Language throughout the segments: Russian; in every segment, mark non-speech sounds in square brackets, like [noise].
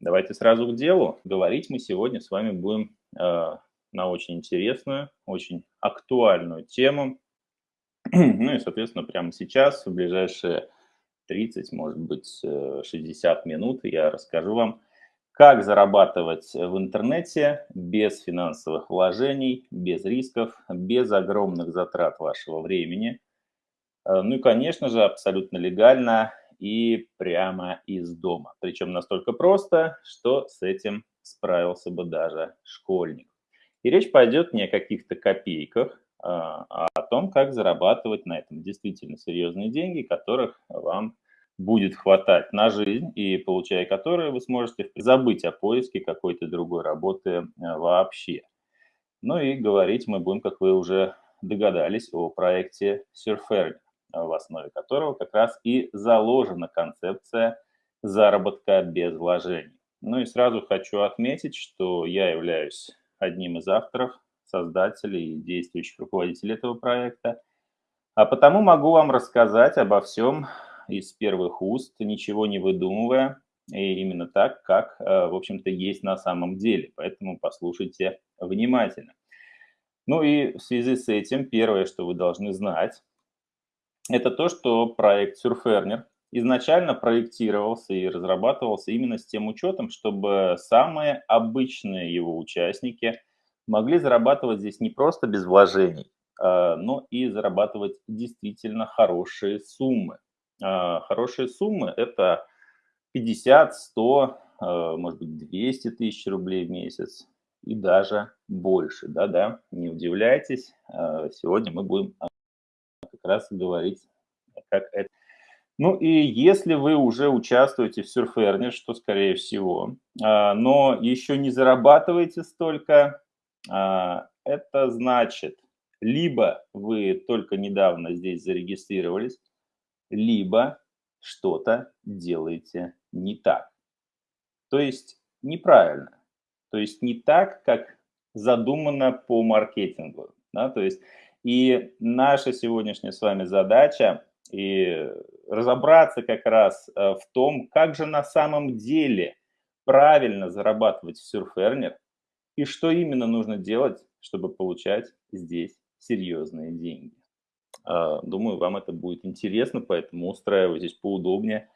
Давайте сразу к делу. Говорить мы сегодня с вами будем э, на очень интересную, очень актуальную тему. [clears throat] ну и, соответственно, прямо сейчас, в ближайшие 30, может быть, 60 э, минут я расскажу вам, как зарабатывать в интернете без финансовых вложений, без рисков, без огромных затрат вашего времени. Э, ну и, конечно же, абсолютно легально и прямо из дома. Причем настолько просто, что с этим справился бы даже школьник. И речь пойдет не о каких-то копейках, а, а о том, как зарабатывать на этом действительно серьезные деньги, которых вам будет хватать на жизнь, и получая которые вы сможете забыть о поиске какой-то другой работы э, вообще. Ну и говорить мы будем, как вы уже догадались, о проекте Surferner в основе которого как раз и заложена концепция заработка без вложений. Ну и сразу хочу отметить, что я являюсь одним из авторов, создателей и действующих руководителей этого проекта, а потому могу вам рассказать обо всем из первых уст, ничего не выдумывая, и именно так, как, э, в общем-то, есть на самом деле. Поэтому послушайте внимательно. Ну и в связи с этим первое, что вы должны знать, это то, что проект Surferner изначально проектировался и разрабатывался именно с тем учетом, чтобы самые обычные его участники могли зарабатывать здесь не просто без вложений, а, но и зарабатывать действительно хорошие суммы. А, хорошие суммы – это 50, 100, а, может быть, 200 тысяч рублей в месяц и даже больше. Да-да, не удивляйтесь, сегодня мы будем раз говорить, как это. Ну и если вы уже участвуете в Surferner, что скорее всего, а, но еще не зарабатываете столько, а, это значит, либо вы только недавно здесь зарегистрировались, либо что-то делаете не так. То есть неправильно. То есть не так, как задумано по маркетингу. Да? То есть и наша сегодняшняя с вами задача и разобраться как раз э, в том, как же на самом деле правильно зарабатывать в Surferner и что именно нужно делать, чтобы получать здесь серьезные деньги. А, думаю, вам это будет интересно, поэтому устраивайтесь поудобнее.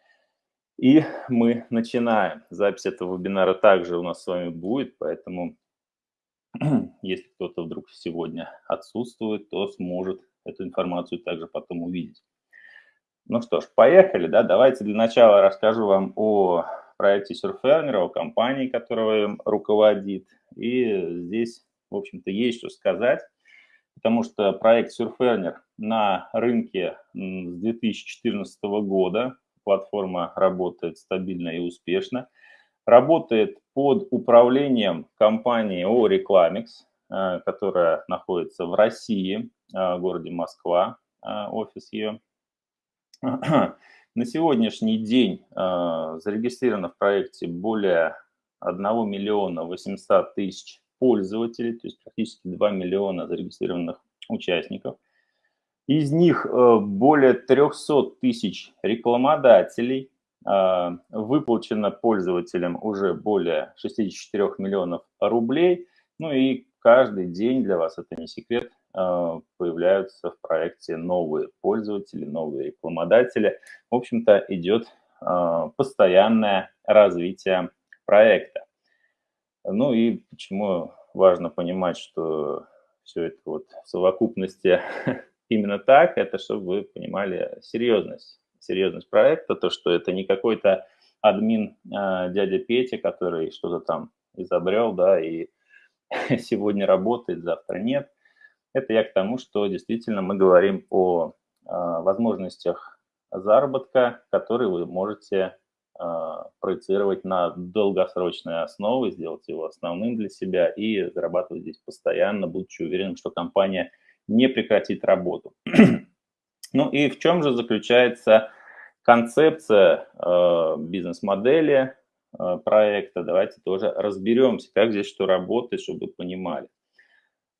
И мы начинаем. Запись этого вебинара также у нас с вами будет, поэтому [clears throat] если кто-то вдруг сегодня отсутствует, то сможет эту информацию также потом увидеть. Ну что ж, поехали, да, давайте для начала расскажу вам о проекте Surferner, о компании, которая руководит. И здесь, в общем-то, есть что сказать, потому что проект Surferner на рынке с 2014 года, платформа работает стабильно и успешно – работает под управлением компании ООО э, которая находится в России, э, в городе Москва, э, офис ее. [clears throat] На сегодняшний день зарегистрировано в проекте более 1 миллиона 800 тысяч пользователей, то есть практически 2 миллиона зарегистрированных участников. Из них более 300 тысяч рекламодателей, выплачено пользователям уже более 64 миллионов рублей. Ну и каждый день для вас, это не секрет, а, появляются в проекте новые пользователи, новые рекламодатели. В общем-то, идет а, постоянное развитие проекта. Ну и почему важно понимать, что все это вот в совокупности [laughs] именно так, это чтобы вы понимали серьезность серьезность проекта, то, что это не какой-то админ э, дядя Петя, который что-то там изобрел, да, и [laughs] сегодня работает, завтра нет. Это я к тому, что действительно мы говорим о э, возможностях заработка, которые вы можете э, проецировать на долгосрочные основы, сделать его основным для себя и зарабатывать здесь постоянно, будучи уверенным, что компания не прекратит работу. [clears throat] Ну и в чем же заключается концепция э, бизнес-модели э, проекта? Давайте тоже разберемся, как здесь что работает, чтобы вы понимали.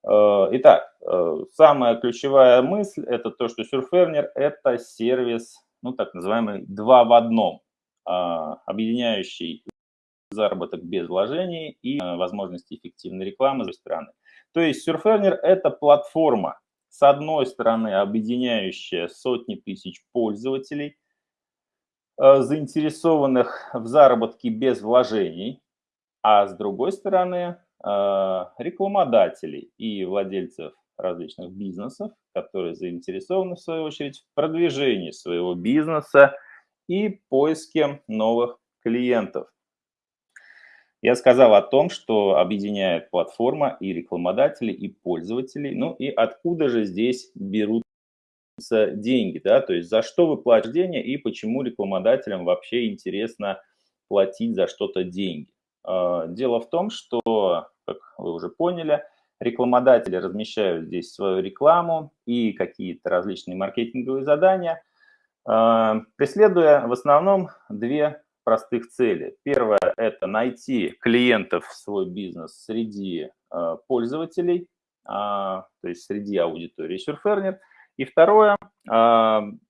Э, итак, э, самая ключевая мысль – это то, что Surferner – это сервис, ну так называемый два в одном, э, объединяющий заработок без вложений и э, возможности эффективной рекламы с другой стороны. То есть Surferner – это платформа, с одной стороны, объединяющая сотни тысяч пользователей, э, заинтересованных в заработке без вложений, а с другой стороны, э, рекламодателей и владельцев различных бизнесов, которые заинтересованы, в свою очередь, в продвижении своего бизнеса и поиске новых клиентов. Я сказал о том, что объединяет платформа и рекламодателей, и пользователей. Ну и откуда же здесь берутся деньги, да, то есть за что вы платите деньги и почему рекламодателям вообще интересно платить за что-то деньги. А, дело в том, что, как вы уже поняли, рекламодатели размещают здесь свою рекламу и какие-то различные маркетинговые задания, а, преследуя в основном две простых целей. Первое – это найти клиентов в свой бизнес среди э, пользователей, э, то есть среди аудитории Surferner. И второе э, –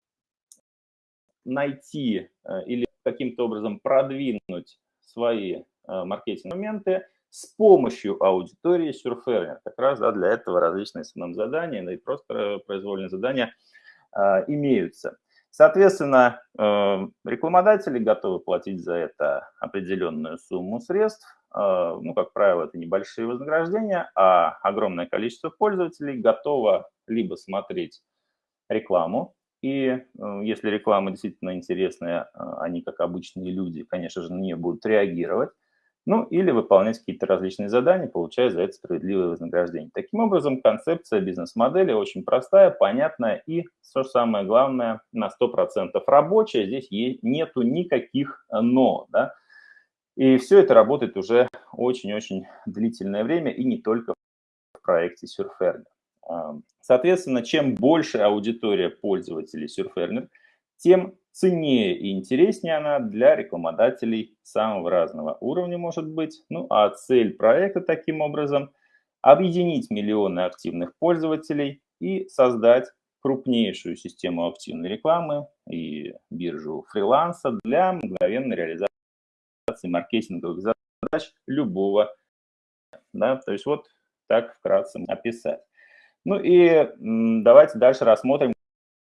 найти э, или каким-то образом продвинуть свои э, маркетинговые моменты с помощью аудитории Surferner. Как раз да, для этого различные СММ-задания, да и просто произвольные задания э, имеются. Соответственно, э, рекламодатели готовы платить за это определенную сумму средств. Э, ну, как правило, это небольшие вознаграждения, а огромное количество пользователей готово либо смотреть рекламу, и э, если реклама действительно интересная, они, как обычные люди, конечно же, на нее будут реагировать ну или выполнять какие-то различные задания, получая за это справедливое вознаграждение. Таким образом, концепция бизнес-модели очень простая, понятная и, что самое главное, на 100% рабочая. Здесь нету никаких «но». Да? И все это работает уже очень-очень длительное время и не только в проекте Surferner. Соответственно, чем больше аудитория пользователей Surferner, тем ценнее и интереснее она для рекламодателей самого разного уровня может быть. Ну а цель проекта таким образом – объединить миллионы активных пользователей и создать крупнейшую систему активной рекламы и биржу фриланса для мгновенной реализации маркетинговых задач любого. Да? То есть вот так вкратце описать. Ну и давайте дальше рассмотрим,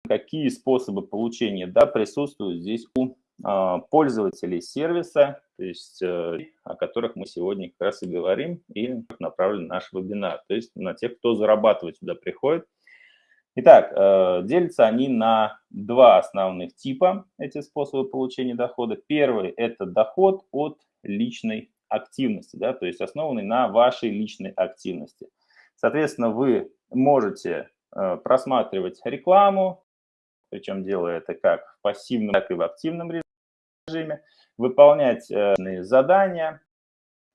какие способы получения да, присутствуют здесь у а, пользователей сервиса, то есть э, о которых мы сегодня как раз и говорим, и направлен наш вебинар, то есть на тех, кто зарабатывать сюда приходит. Итак, э, делятся они на два основных типа, эти способы получения дохода. Первый – это доход от личной активности, да, то есть основанный на вашей личной активности. Соответственно, вы можете э, просматривать рекламу, причем делая это как в пассивном, так и в активном режиме, выполнять э, задания,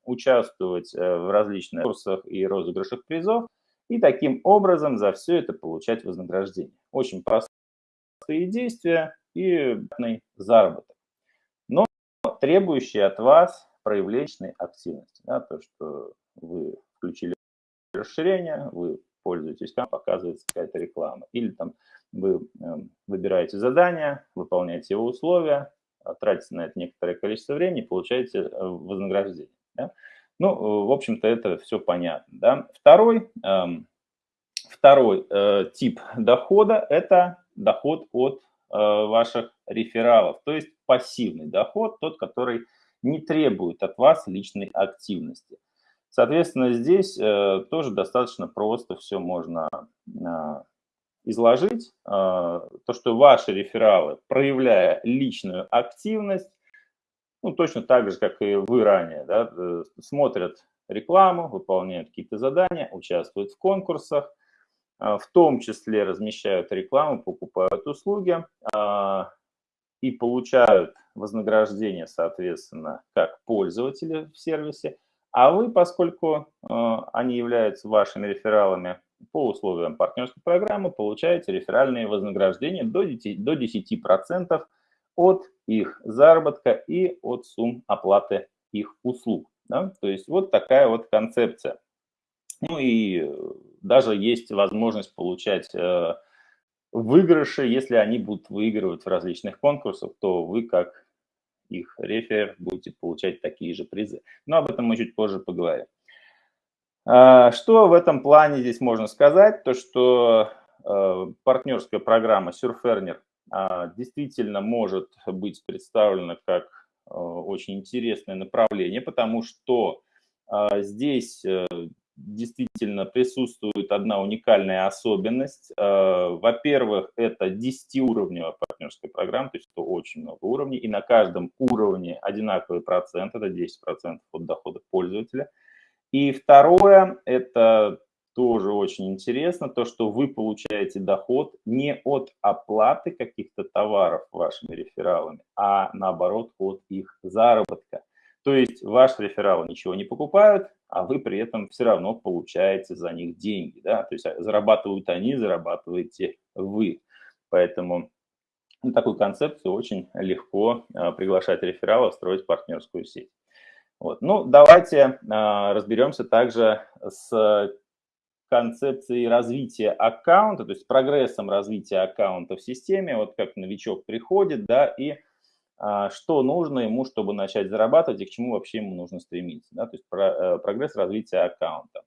участвовать э, в различных курсах и розыгрышах призов, и таким образом за все это получать вознаграждение. Очень простые действия и заработок, но требующие от вас проявления активности. Да, то, что вы включили расширение, вы пользуетесь, там показывается какая-то реклама. Или там вы эм, выбираете задание, выполняете его условия, а, тратите на это некоторое количество времени, получаете э, вознаграждение. Да? Ну, э, в общем-то, это все понятно. Да? Второй, эм, второй э, тип дохода – это доход от ваших рефералов, то есть пассивный доход, тот, который не требует от вас личной активности. Соответственно, здесь э, тоже достаточно просто все можно э, изложить. Э, то, что ваши рефералы, проявляя личную активность, ну, точно так же, как и вы ранее, да, э, смотрят рекламу, выполняют какие-то задания, участвуют в конкурсах, э, в том числе размещают рекламу, покупают услуги и получают вознаграждение, соответственно, как пользователи в сервисе, а вы, поскольку э, они являются вашими рефералами по условиям партнерской программы, получаете реферальные вознаграждения до 10%, до 10 от их заработка и от сумм оплаты их услуг. Да? То есть вот такая вот концепция. Ну и даже есть возможность получать э, выигрыши, если они будут выигрывать в различных конкурсах, то вы как их рефер, будете получать такие же призы. Но об этом мы чуть позже поговорим. А, что в этом плане здесь можно сказать? То, что э, партнерская программа Surferner а, действительно может быть представлена как э, очень интересное направление, потому что а, здесь э, действительно присутствует одна уникальная особенность. Во-первых, это 10-уровневая партнерская программа, то есть это очень много уровней, и на каждом уровне одинаковый процент, это 10% от дохода пользователя – и второе, это тоже очень интересно, то, что вы получаете доход не от оплаты каких-то товаров вашими рефералами, а наоборот от их заработка. То есть ваш реферал ничего не покупают, а вы при этом все равно получаете за них деньги. Да? То есть зарабатывают они, зарабатываете вы. Поэтому на такую концепцию очень легко а, приглашать рефералов, строить партнерскую сеть. Вот. Ну, давайте а, разберемся также с концепцией развития аккаунта, то есть прогрессом развития аккаунта в системе, вот как новичок приходит, да, и а, что нужно ему, чтобы начать зарабатывать, и к чему вообще ему нужно стремиться, да, то есть а, прогресс развития аккаунта.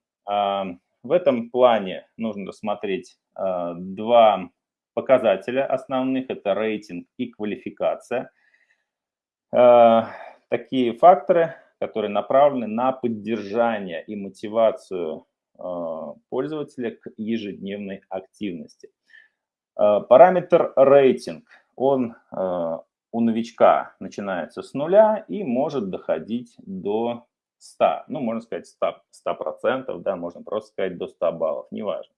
В этом плане нужно рассмотреть два показателя основных, это рейтинг и квалификация. А, такие факторы которые направлены на поддержание и мотивацию а, пользователя к ежедневной активности. А, параметр рейтинг, он у новичка начинается с нуля и может доходить до 100, ну, можно сказать 100%, 100% да, можно просто сказать до 100 баллов, неважно.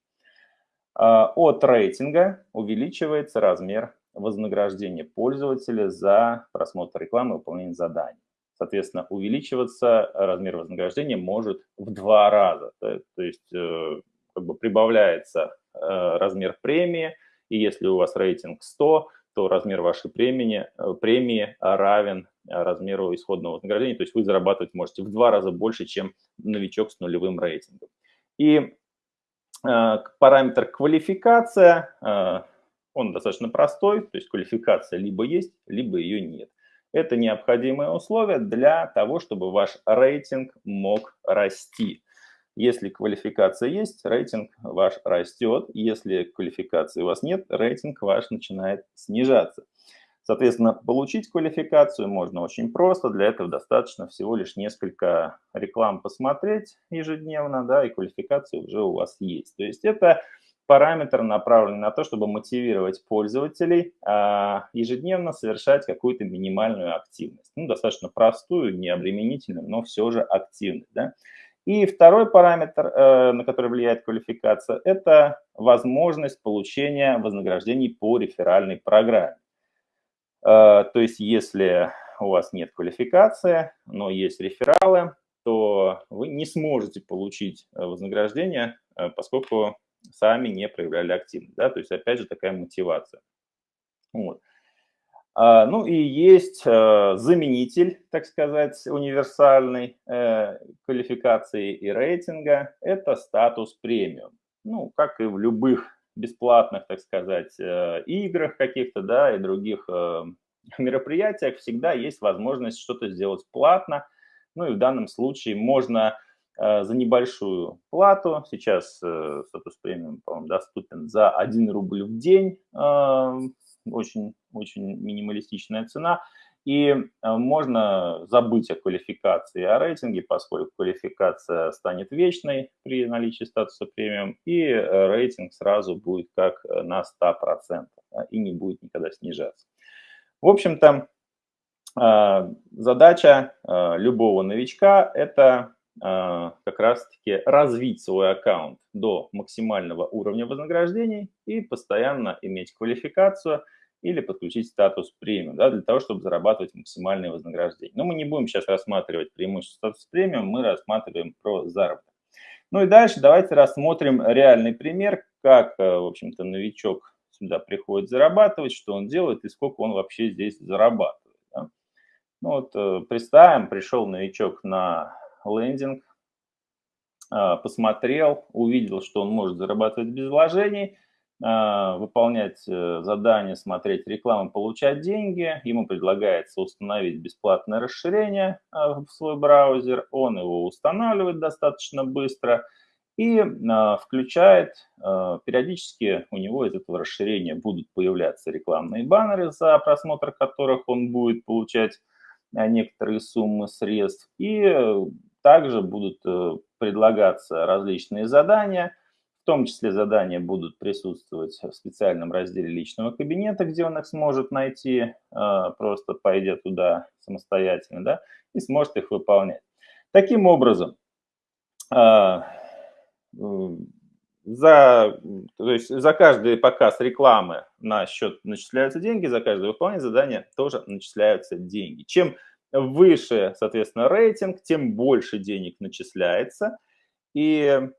От рейтинга увеличивается размер вознаграждения пользователя за просмотр рекламы и выполнение заданий. Соответственно, увеличиваться размер вознаграждения может в два раза. То, есть э, как бы прибавляется э, размер премии, и если у вас рейтинг 100, то размер вашей премии, э, премии равен размеру исходного вознаграждения, то есть вы зарабатывать можете в два раза больше, чем новичок с нулевым рейтингом. И параметр квалификация, он достаточно простой, то есть квалификация либо есть, либо ее нет. Это необходимые условия для того, чтобы ваш рейтинг мог расти. Если квалификация есть, рейтинг ваш растет. Если квалификации у вас нет, рейтинг ваш начинает снижаться. Соответственно, получить квалификацию можно очень просто. Для этого достаточно всего лишь несколько реклам посмотреть ежедневно, да, и квалификация уже у вас есть. То есть это параметр направлен на то, чтобы мотивировать пользователей а, ежедневно совершать какую-то минимальную активность. Ну, достаточно простую, необременительную, но все же активность. Да? И второй параметр, э, на который влияет квалификация, это возможность получения вознаграждений по реферальной программе. Э, то есть если у вас нет квалификации, но есть рефералы, то вы не сможете получить вознаграждение, э, поскольку сами не проявляли активность. Да? То есть, опять же, такая мотивация. Вот. А, ну и есть заменитель, так сказать, универсальной э, квалификации и рейтинга. Это статус премиум. Ну, как и в любых бесплатных, так сказать, э, играх каких-то, да, и других э, [laughs] мероприятиях всегда есть возможность что-то сделать платно. Ну и в данном случае можно Э, за небольшую плату. Сейчас статус премиум, по-моему, доступен за 1 рубль в день. Очень, очень минималистичная цена. И можно забыть о квалификации, о рейтинге, поскольку квалификация станет вечной при наличии статуса премиум, и рейтинг сразу будет как на 100% и не будет никогда снижаться. В общем-то, задача любого новичка – это как раз-таки развить свой аккаунт до максимального уровня вознаграждений и постоянно иметь квалификацию или подключить статус премиум, да, для того, чтобы зарабатывать максимальное вознаграждение. Но мы не будем сейчас рассматривать преимущество статус премиум, мы рассматриваем про заработок. Ну и дальше давайте рассмотрим реальный пример, как, э, в общем-то, новичок сюда приходит зарабатывать, что он делает и сколько он вообще здесь зарабатывает. Да. Ну вот э, представим, пришел новичок на лендинг, а, посмотрел, увидел, что он может зарабатывать без вложений, выполнять э, задания, смотреть рекламу, получать деньги. Ему предлагается установить бесплатное расширение а, в свой браузер. Он его устанавливает достаточно быстро и а, включает. Периодически у него из этого расширения будут появляться рекламные баннеры, за просмотр которых он будет получать некоторые суммы средств. И э, также будут э, предлагаться различные задания – том числе задания будут присутствовать в специальном разделе личного кабинета, где он их сможет найти, а, просто пойдя туда самостоятельно, да, и сможет их выполнять. Таким образом, а, за, то есть за каждый показ рекламы на счет начисляются деньги, за каждое выполнение задания тоже начисляются деньги. Чем выше, соответственно, рейтинг, тем больше денег начисляется. И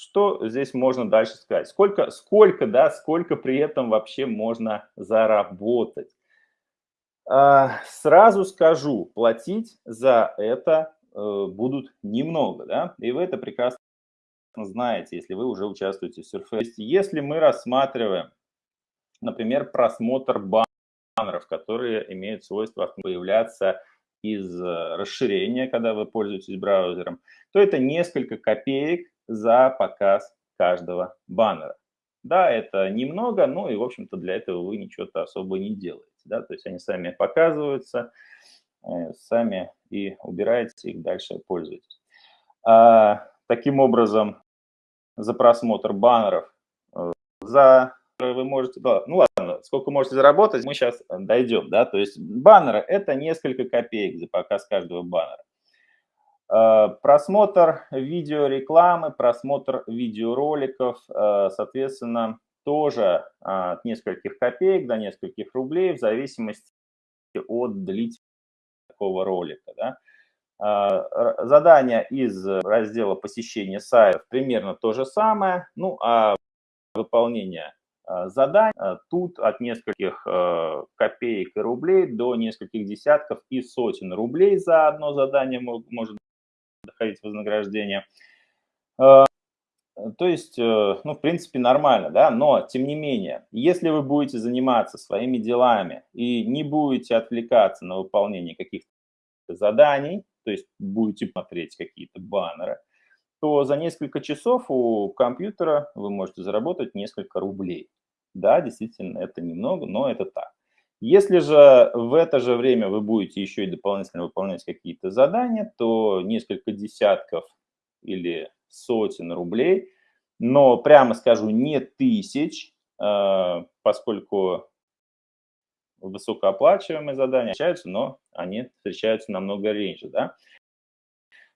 что здесь можно дальше сказать? Сколько, сколько, да, сколько при этом вообще можно заработать? А, сразу скажу, платить за это э, будут немного, да, и вы это прекрасно знаете, если вы уже участвуете в Surface. Если мы рассматриваем, например, просмотр баннеров, которые имеют свойство появляться из э, расширения, когда вы пользуетесь браузером, то это несколько копеек за показ каждого баннера. Да, это немного, но и, в общем-то, для этого вы ничего-то особо не делаете. Да? То есть они сами показываются, э, сами и убираете их, дальше пользуетесь. А, таким образом, за просмотр баннеров, э, за вы можете, да, ну ладно, сколько можете заработать, мы сейчас дойдем, да, то есть баннеры – это несколько копеек за показ каждого баннера. Э, просмотр видеорекламы, просмотр видеороликов, э, соответственно, тоже от нескольких копеек до нескольких рублей в зависимости от длительности такого ролика. Да. Э, задание из раздела посещения сайтов примерно то же самое, ну а выполнение заданий тут от нескольких копеек и рублей до нескольких десятков и сотен рублей за одно задание может доходить вознаграждение. Э, то есть, э, ну, в принципе, нормально, да, но, тем не менее, если вы будете заниматься своими делами и не будете отвлекаться на выполнение каких-то заданий, то есть будете смотреть какие-то баннеры, то за несколько часов у компьютера вы можете заработать несколько рублей. Да, действительно, это немного, но это так. Если же в это же время вы будете еще и дополнительно выполнять какие-то задания, то несколько десятков или сотен рублей, но прямо скажу, не тысяч, э, поскольку высокооплачиваемые задания встречаются, но они встречаются намного реже, да.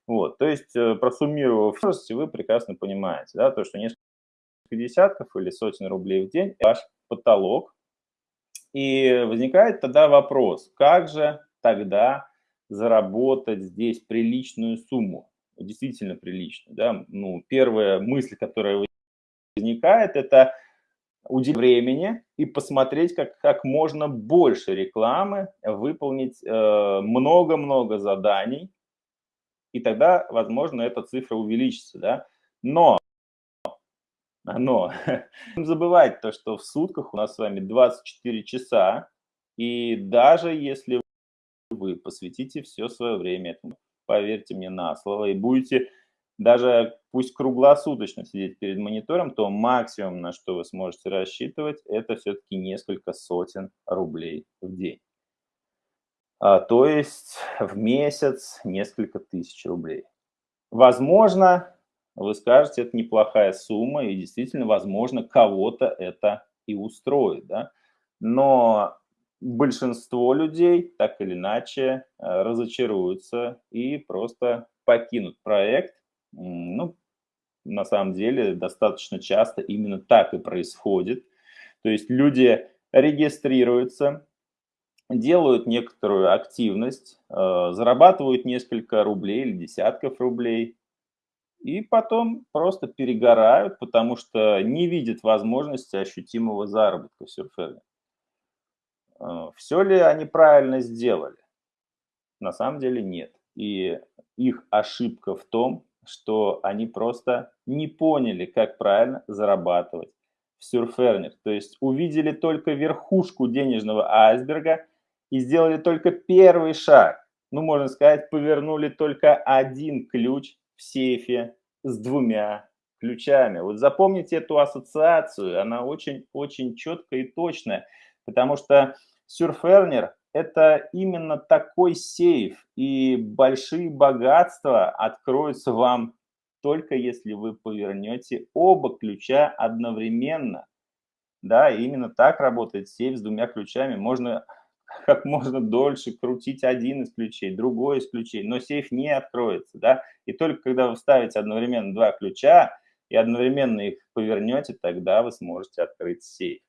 Вот, то есть, э, просуммировав вы прекрасно понимаете, да, то, что несколько десятков или сотен рублей в день – ваш потолок, и возникает тогда вопрос, как же тогда заработать здесь приличную сумму, действительно приличную. Да? Ну, первая мысль, которая возникает, это уделить времени и посмотреть, как, как можно больше рекламы, выполнить э, много-много э, заданий, и тогда, возможно, эта цифра увеличится. Да? Но но [laughs] не забывать то, что в сутках у нас с вами 24 часа, и даже если вы посвятите все свое время этому, поверьте мне на слово, и будете даже пусть круглосуточно сидеть перед монитором, то максимум, на что вы сможете рассчитывать, это все-таки несколько сотен рублей в день. А, то есть в месяц несколько тысяч рублей. Возможно, вы скажете, это неплохая сумма, и действительно, возможно, кого-то это и устроит, да? Но большинство людей так или иначе э, разочаруются и просто покинут проект. Ну, на самом деле, достаточно часто именно так и происходит. То есть люди регистрируются, делают некоторую активность, э, зарабатывают несколько рублей или десятков рублей, и потом просто перегорают, потому что не видят возможности ощутимого заработка в Surferme. А, Все ли они правильно сделали? На самом деле нет. И их ошибка в том, что они просто не поняли, как правильно зарабатывать в Surferner. То есть увидели только верхушку денежного айсберга и сделали только первый шаг. Ну, можно сказать, повернули только один ключ в сейфе с двумя ключами. Вот запомните эту ассоциацию, она очень-очень четкая и точная, потому что Surferner – это именно такой сейф, и большие богатства откроются вам только если вы повернете оба ключа одновременно. Да, именно так работает сейф с двумя ключами. Можно как можно дольше крутить один из ключей, другой из ключей, но сейф не откроется, да, и только когда вы вставите одновременно два ключа и одновременно их повернете, тогда вы сможете открыть сейф.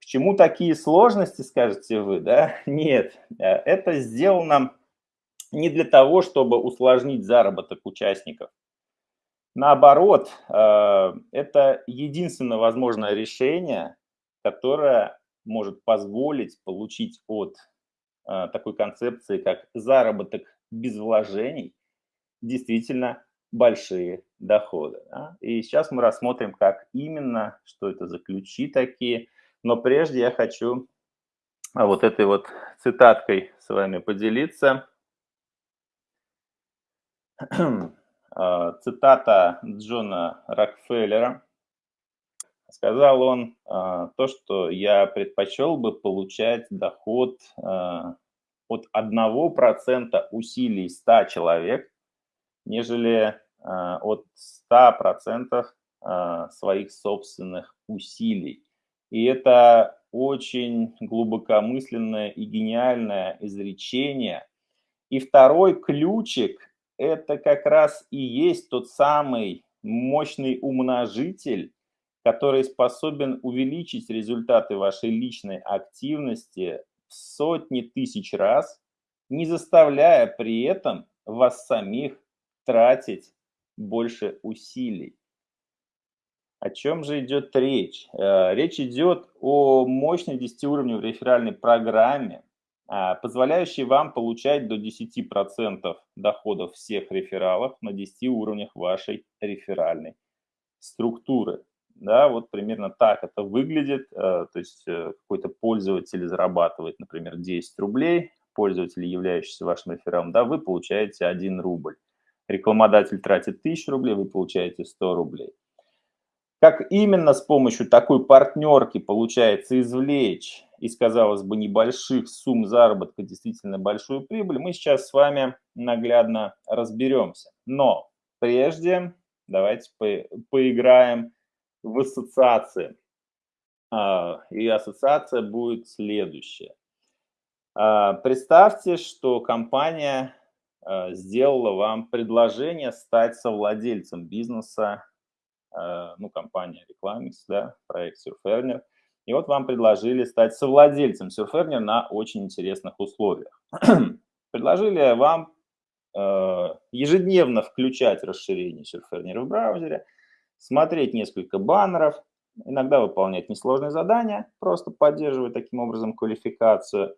К чему такие сложности, скажете вы, да? [laughs] Нет, э, это сделано не для того, чтобы усложнить заработок участников. Наоборот, э, это единственное возможное решение, которое может позволить получить от э, такой концепции, как заработок без вложений, действительно большие доходы. Да? И сейчас мы рассмотрим, как именно, что это за ключи такие. Но прежде я хочу а, вот этой вот цитаткой с вами поделиться. [clears throat] А, цитата Джона Рокфеллера. Сказал он а, то, что я предпочел бы получать доход от 1% усилий 100 человек, нежели от 100% своих собственных усилий. И это очень глубокомысленное и гениальное изречение. И второй ключик – это как раз и есть тот самый мощный умножитель, который способен увеличить результаты вашей личной активности в сотни тысяч раз, не заставляя при этом вас самих тратить больше усилий. О чем же идет речь? Э, речь идет о мощной 10-уровневой реферальной программе, а, позволяющей вам получать до 10% доходов всех рефералов на 10 уровнях вашей реферальной структуры. Да, вот примерно так это выглядит. Э, то есть э, какой-то пользователь зарабатывает, например, 10 рублей, пользователь, являющийся вашим рефералом, да, вы получаете 1 рубль. Рекламодатель тратит 1000 рублей, вы получаете 100 рублей. Как именно с помощью такой партнерки получается извлечь из, казалось бы, небольших сумм заработка действительно большую прибыль, мы сейчас с вами наглядно разберемся. Но прежде давайте по поиграем в ассоциации. А, и ассоциация будет следующая. А, представьте, что компания а, сделала вам предложение стать совладельцем бизнеса ну, компания Reclamix, да, проект Surferner. И вот вам предложили стать совладельцем Surferner на очень интересных условиях. [clears throat] предложили вам ежедневно включать расширение Surferner в браузере, смотреть несколько баннеров, иногда выполнять несложные задания, просто поддерживая таким образом квалификацию.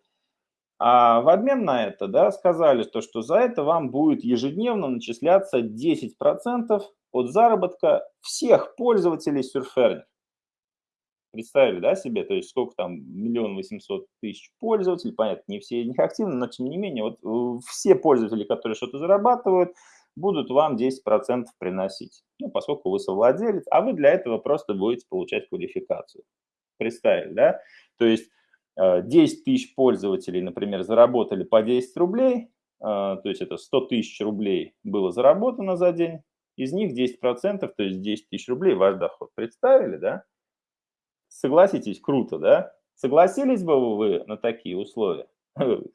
А в обмен на это да, сказали, то, что за это вам будет ежедневно начисляться 10% от заработка всех пользователей Surferner. Представили, да, себе, то есть сколько там, миллион восемьсот тысяч пользователей, понятно, не все из них активны, но тем не менее, вот э, все пользователи, которые что-то зарабатывают, будут вам 10% приносить, ну, поскольку вы совладелец, а вы для этого просто будете получать квалификацию. Представили, да? То есть 10 э, тысяч пользователей, например, заработали по 10 рублей, э, то есть это 100 тысяч рублей было заработано за день, из них 10%, то есть 10 тысяч рублей ваш доход. Представили, да? Согласитесь, круто, да? Согласились бы вы на такие условия?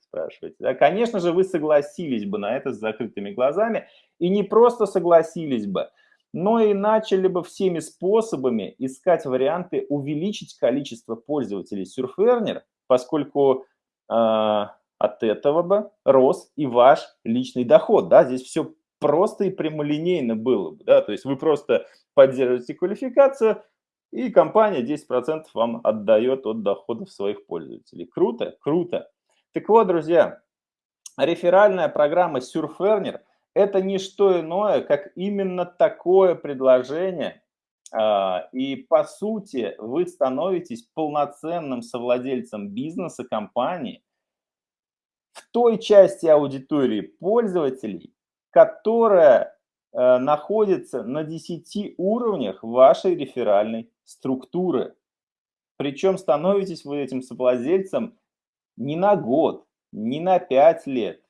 Спрашиваете, да? Конечно же, вы согласились бы на это с закрытыми глазами, и не просто согласились бы, но и начали бы всеми способами искать варианты увеличить количество пользователей Surferner, поскольку э, от этого бы рос и ваш личный доход. Да? Здесь все просто и прямолинейно было бы. Да? То есть вы просто поддерживаете квалификацию, и компания 10% вам отдает от доходов своих пользователей. Круто? Круто. Так вот, друзья, реферальная программа Surferner Это не что иное, как именно такое предложение, а, и по сути вы становитесь полноценным совладельцем бизнеса, компании в той части аудитории пользователей, которая э, находится на 10 уровнях вашей реферальной структуры. Причем становитесь вы этим совладельцем не на год, не на 5 лет,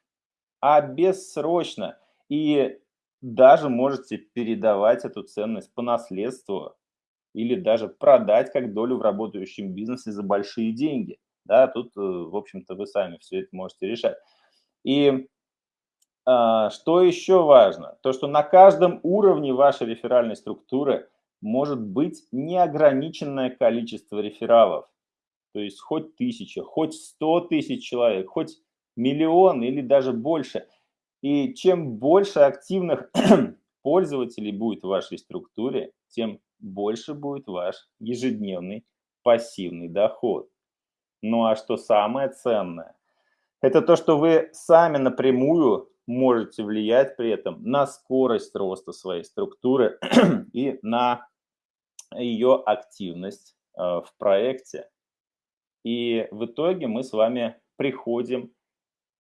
а бессрочно. И даже можете передавать эту ценность по наследству или даже продать как долю в работающем бизнесе за большие деньги. Да, тут, э, в общем-то, вы сами все это можете решать. И а, что еще важно? То, что на каждом уровне вашей реферальной структуры может быть неограниченное количество рефералов. То есть хоть тысяча, хоть сто тысяч человек, хоть миллион или даже больше. И чем больше активных [clears throat] пользователей будет в вашей структуре, тем больше будет ваш ежедневный пассивный доход. Ну а что самое ценное? Это то, что вы сами напрямую можете влиять при этом на скорость роста своей структуры [clears throat] и на ее активность э, в проекте. И в итоге мы с вами приходим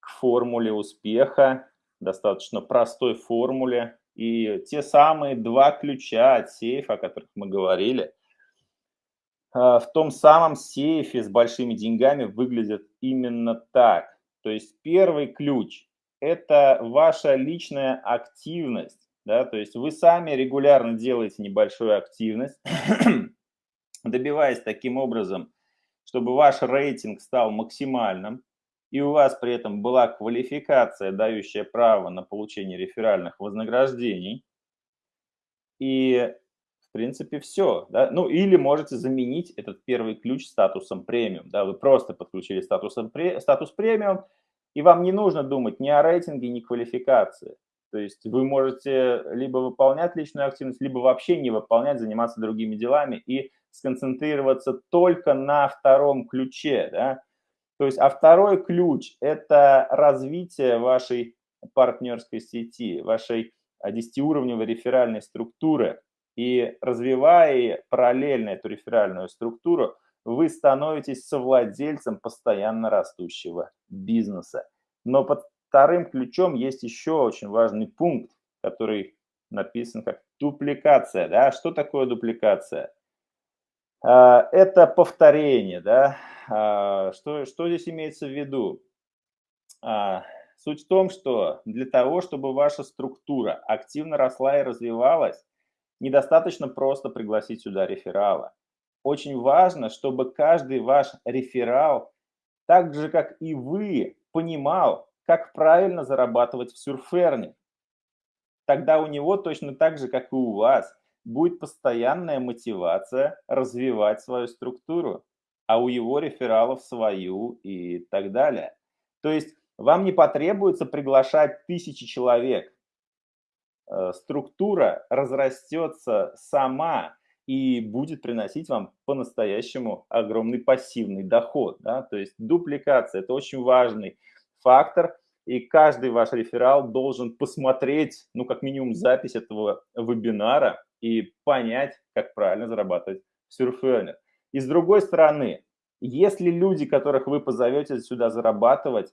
к формуле успеха, достаточно простой формуле. И те самые два ключа от сейфа, о которых мы говорили, э, в том самом сейфе с большими деньгами выглядят именно так. То есть первый ключ – это ваша личная активность. Да? То есть вы сами регулярно делаете небольшую активность, [clears throat] добиваясь таким образом, чтобы ваш рейтинг стал максимальным, и у вас при этом была квалификация, дающая право на получение реферальных вознаграждений, и, в принципе, все. Да? Ну, или можете заменить этот первый ключ статусом премиум. Да? Вы просто подключили статусом, статус премиум, и вам не нужно думать ни о рейтинге, ни квалификации. То есть вы можете либо выполнять личную активность, либо вообще не выполнять, заниматься другими делами и сконцентрироваться только на втором ключе. Да? То есть, а второй ключ – это развитие вашей партнерской сети, вашей 10-уровневой реферальной структуры. И развивая параллельно эту реферальную структуру, вы становитесь совладельцем постоянно растущего бизнеса. Но под вторым ключом есть еще очень важный пункт, который написан как дупликация. Да? Что такое дупликация? А, это повторение, да, а, что, что здесь имеется в виду? А, суть в том, что для того, чтобы ваша структура активно росла и развивалась, недостаточно просто пригласить сюда реферала. Очень важно, чтобы каждый ваш реферал, так же как и вы, понимал, как правильно зарабатывать в сюрферне. Тогда у него точно так же, как и у вас, будет постоянная мотивация развивать свою структуру, а у его рефералов свою и так далее. То есть вам не потребуется приглашать тысячи человек. Э, структура разрастется сама и будет приносить вам по-настоящему огромный пассивный доход. Да? То есть дупликация – это очень важный фактор, и каждый ваш реферал должен посмотреть, ну, как минимум, запись этого вебинара и понять, как правильно зарабатывать в Surferner. И с другой стороны, если люди, которых вы позовете сюда зарабатывать,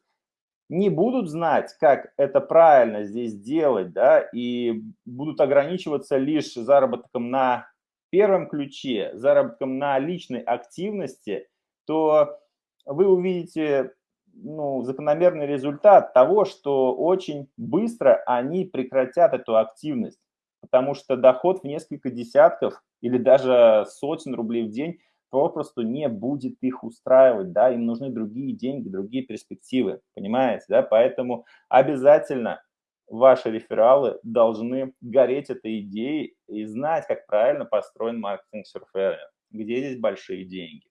не будут знать, как это правильно здесь делать, да, и будут ограничиваться лишь заработком на первом ключе, заработком на личной активности, то вы увидите ну, закономерный результат того, что очень быстро они прекратят эту активность потому что доход в несколько десятков или даже сотен рублей в день попросту не будет их устраивать, да, им нужны другие деньги, другие перспективы, понимаете, да, поэтому обязательно ваши рефералы должны гореть этой идеей и знать, как правильно построен маркетинг Surfer, где здесь большие деньги.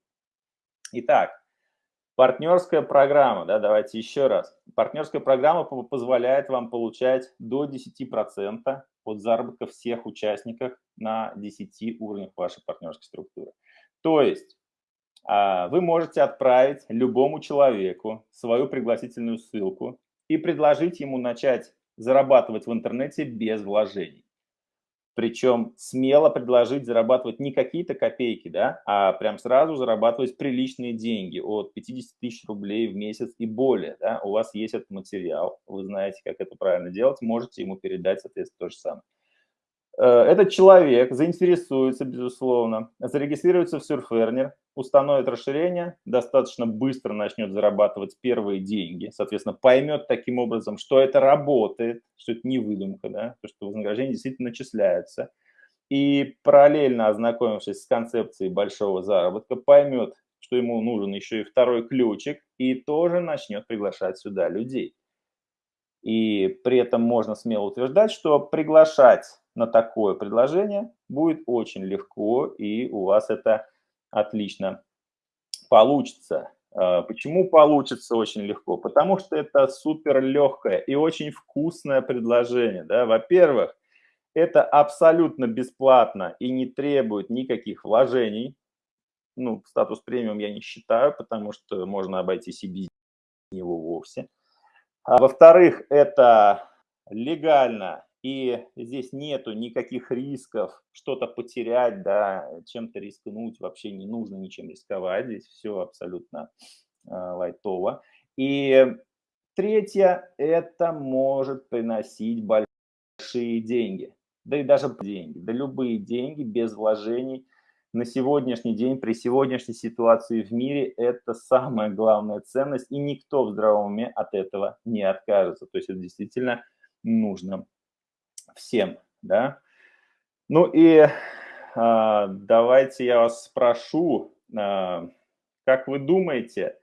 Итак, партнерская программа, да, давайте еще раз. Партнерская программа позволяет вам получать до 10% от заработка всех участников на 10 уровнях вашей партнерской структуры. То есть а, вы можете отправить любому человеку свою пригласительную ссылку и предложить ему начать зарабатывать в интернете без вложений. Причем смело предложить зарабатывать не какие-то копейки, да, а прям сразу зарабатывать приличные деньги от 50 тысяч рублей в месяц и более. Да. У вас есть этот материал, вы знаете, как это правильно делать, можете ему передать, соответственно, то же самое. Э, этот человек заинтересуется, безусловно, зарегистрируется в Surferner, установит расширение, достаточно быстро начнет зарабатывать первые деньги, соответственно, поймет таким образом, что это работает, что это не выдумка, да, то, что вознаграждение действительно начисляется. И параллельно ознакомившись с концепцией большого заработка, поймет, что ему нужен еще и второй ключик, и тоже начнет приглашать сюда людей. И при этом можно смело утверждать, что приглашать на такое предложение будет очень легко, и у вас это отлично получится. А, почему получится очень легко? Потому что это супер легкое и очень вкусное предложение. Да? Во-первых, это абсолютно бесплатно и не требует никаких вложений. Ну, статус премиум я не считаю, потому что можно обойтись и без него вовсе. А во-вторых, это легально и здесь нету никаких рисков что-то потерять, да, чем-то рискнуть, вообще не нужно ничем рисковать, здесь все абсолютно э, лайтово. И третье, это может приносить большие деньги, да и даже деньги, да любые деньги без вложений на сегодняшний день, при сегодняшней ситуации в мире, это самая главная ценность, и никто в здравом уме от этого не откажется. То есть это действительно нужно всем, да. Ну и а, давайте я вас спрошу, а, как вы думаете,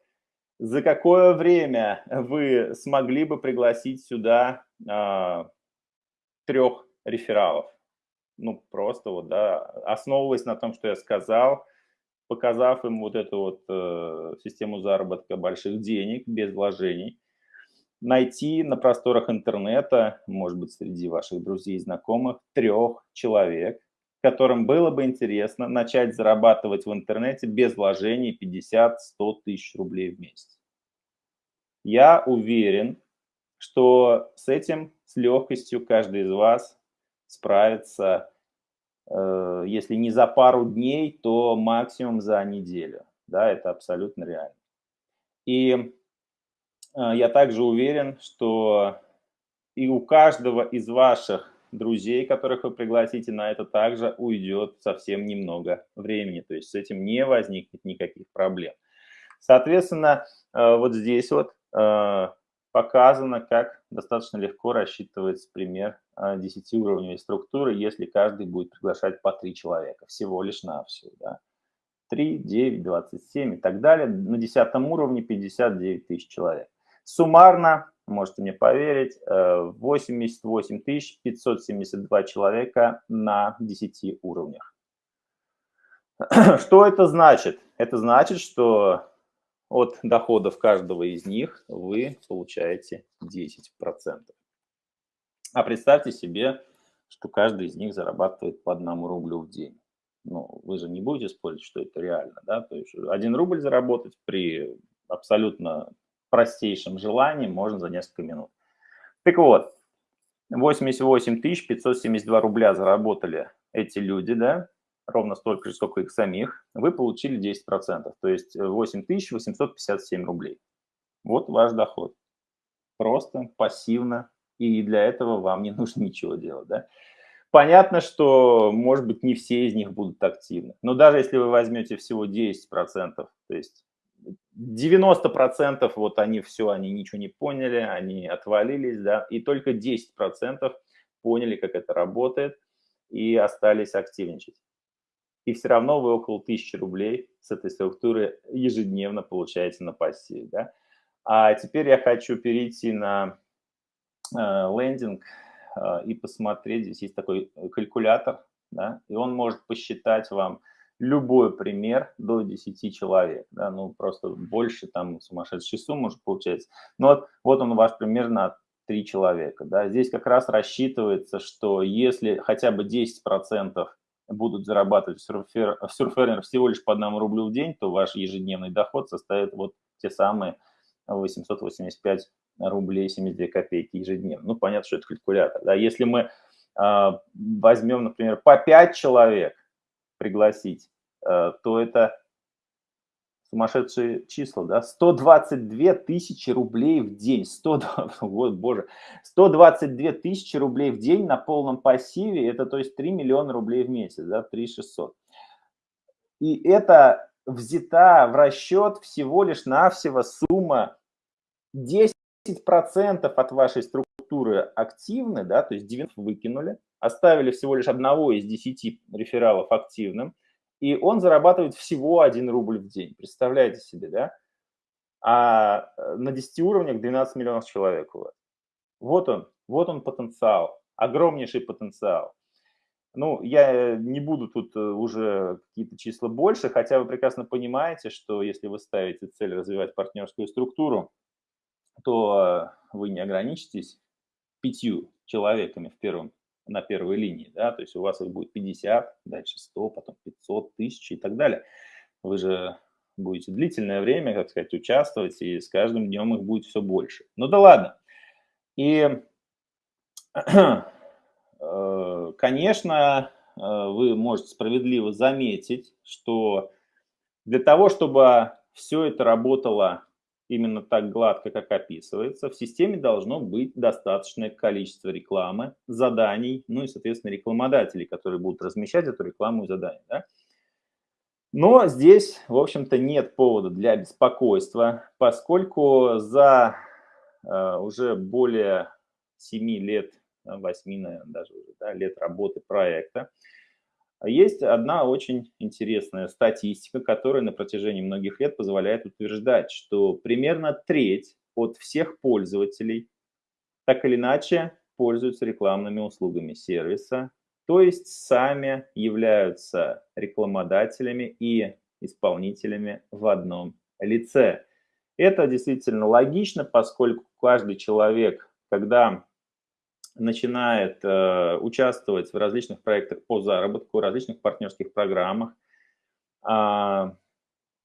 за какое время вы смогли бы пригласить сюда а, трех рефералов? Ну, просто вот, да, основываясь на том, что я сказал, показав им вот эту вот э, систему заработка больших денег без вложений, найти на просторах интернета, может быть, среди ваших друзей и знакомых, трех человек, которым было бы интересно начать зарабатывать в интернете без вложений 50-100 тысяч рублей в месяц. Я уверен, что с этим с легкостью каждый из вас справится, э, если не за пару дней, то максимум за неделю. Да, это абсолютно реально. И я также уверен, что и у каждого из ваших друзей, которых вы пригласите на это, также уйдет совсем немного времени. То есть с этим не возникнет никаких проблем. Соответственно, а, вот здесь вот а, показано, как достаточно легко рассчитывается пример 10-уровневой структуры, если каждый будет приглашать по 3 человека, всего лишь на все. Да. 3, 9, 27 и так далее. На 10 уровне 59 тысяч человек. Суммарно, можете мне поверить, 88 э, 572 человека на 10 уровнях. [clears throat] Что это значит? Это значит, что от доходов каждого из них вы получаете 10%. А представьте себе, что каждый из них зарабатывает по одному рублю в день. Ну, вы же не будете спорить, что это реально, да? То есть один рубль заработать при абсолютно простейшим желанием можно за несколько минут. Так вот, 88 572 рубля заработали эти люди, да, ровно столько же, сколько их самих, вы получили 10%, то есть 8 857 рублей. Вот ваш доход. Просто, пассивно, и для этого вам не [laughs] нужно ничего делать, да. Понятно, что, может быть, не все из них будут активны, но даже если вы возьмете всего 10%, то есть 90% вот они все, они ничего не поняли, они отвалились, да, и только 10% поняли, как это работает, и остались активничать. И все равно вы около 1000 рублей с этой структуры ежедневно получаете на пассиве, да. А теперь я хочу перейти на э, лендинг э, и посмотреть, здесь есть такой калькулятор, да, и он может посчитать вам, любой пример до 10 человек, да, ну просто больше там сумасшедший сумма может получается. Но вот, вот он ваш пример на 3 человека, да, здесь как раз рассчитывается, что если хотя бы 10% будут зарабатывать в сурфернер всего лишь по одному рублю в день, то ваш ежедневный доход составит вот те самые 885 рублей 72 копейки ежедневно. Ну, понятно, что это калькулятор. Да? Если мы э, возьмем, например, по 5 человек пригласить, э, то это сумасшедшие числа, да, 122 тысячи рублей в день, 100, [laughs] вот, боже, 122 тысячи рублей в день на полном пассиве, это то есть 3 миллиона рублей в месяц, да, 3 600. И это взята в расчет всего лишь навсего сумма. 10% от вашей структуры активны, да, то есть 90 выкинули, оставили всего лишь одного из 10 рефералов активным, и он зарабатывает всего 1 рубль в день. Представляете себе, да? А э, на 10 уровнях 12 миллионов человек у. Вот он, вот он потенциал, огромнейший потенциал. Ну, я не буду тут э, уже какие-то числа больше, хотя вы прекрасно понимаете, что если вы ставите цель развивать партнерскую структуру, то э, вы не ограничитесь пятью человеками в первом на первой линии, да, то есть у вас их будет 50, дальше 100, потом 500, 1000 и так далее. Вы же будете длительное время, как сказать, участвовать, и с каждым днем их будет все больше. Ну да ладно. И, [clears throat] э, конечно, э, вы можете справедливо заметить, что для того, чтобы все это работало именно так гладко, как описывается, в системе должно быть достаточное количество рекламы, заданий, ну и, соответственно, рекламодателей, которые будут размещать эту рекламу и задания. Да? Но здесь, в общем-то, нет повода для беспокойства, поскольку за э, уже более 7 лет, 8, наверное, даже да, лет работы проекта, есть одна очень интересная статистика, которая на протяжении многих лет позволяет утверждать, что примерно треть от всех пользователей так или иначе пользуются рекламными услугами сервиса, то есть сами являются рекламодателями и исполнителями в одном лице. Это действительно логично, поскольку каждый человек, когда начинает э, участвовать в различных проектах по заработку, различных партнерских программах. А,